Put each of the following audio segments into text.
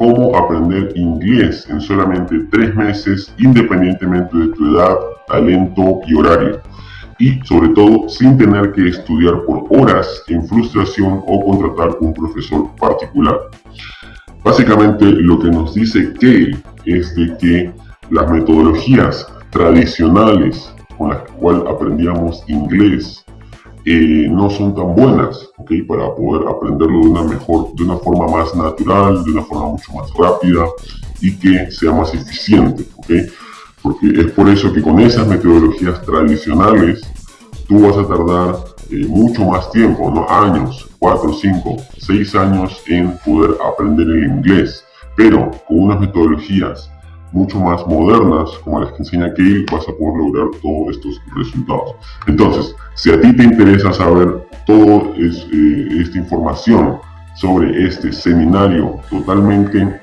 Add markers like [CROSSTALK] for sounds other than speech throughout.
cómo aprender inglés en solamente tres meses independientemente de tu edad, talento y horario. Y sobre todo sin tener que estudiar por horas en frustración o contratar un profesor particular. Básicamente lo que nos dice Kale es de que las metodologías tradicionales con las cuales aprendíamos inglés eh, no son tan buenas, ¿ok? Para poder aprenderlo de una mejor, de una forma más natural, de una forma mucho más rápida y que sea más eficiente, ¿ok? Porque es por eso que con esas metodologías tradicionales tú vas a tardar eh, mucho más tiempo, ¿no? Años, 4, 5, 6 años en poder aprender el inglés. Pero con unas metodologías mucho más modernas, como las que enseña Kale, vas a poder lograr todos estos resultados. Entonces, si a ti te interesa saber toda eh, esta información sobre este seminario totalmente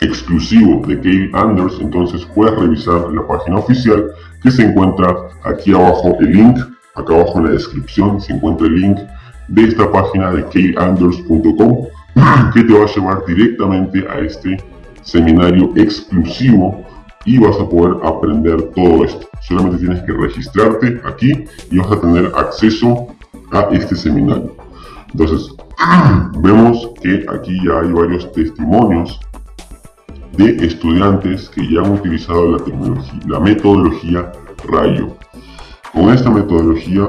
exclusivo de Kale Anders, entonces puedes revisar la página oficial que se encuentra aquí abajo el link, acá abajo en la descripción se encuentra el link de esta página de kaleanders.com [CLEARS THROAT] que te va a llevar directamente a este seminario exclusivo y vas a poder aprender todo esto. Solamente tienes que registrarte aquí y vas a tener acceso a este seminario. Entonces, [CLEARS THROAT] vemos que aquí ya hay varios testimonios de estudiantes que ya han utilizado la, tecnología, la metodología Rayo. Con esta metodología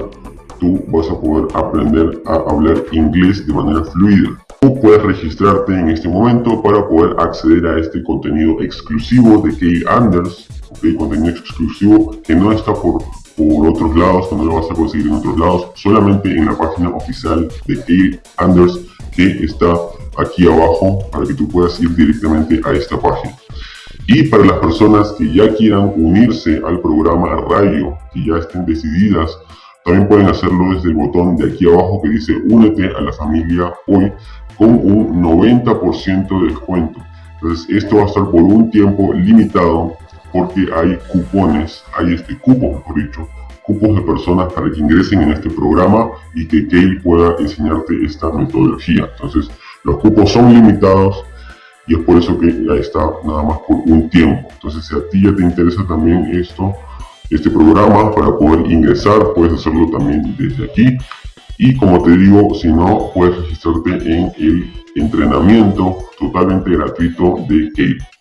tú vas a poder aprender a hablar inglés de manera fluida. Puedes registrarte en este momento para poder acceder a este contenido exclusivo de Kay Anders, okay, contenido exclusivo que no está por, por otros lados, que no lo vas a conseguir en otros lados, solamente en la página oficial de Kay Anders que está aquí abajo para que tú puedas ir directamente a esta página. Y para las personas que ya quieran unirse al programa Radio, que ya estén decididas también pueden hacerlo desde el botón de aquí abajo que dice únete a la familia hoy con un 90% de descuento. Entonces esto va a estar por un tiempo limitado porque hay cupones, hay este cupo mejor dicho, cupos de personas para que ingresen en este programa y que Kale pueda enseñarte esta metodología. Entonces los cupos son limitados y es por eso que ya está nada más por un tiempo. Entonces si a ti ya te interesa también esto, este programa para poder ingresar. Puedes hacerlo también desde aquí. Y como te digo, si no, puedes registrarte en el entrenamiento totalmente gratuito de Kate.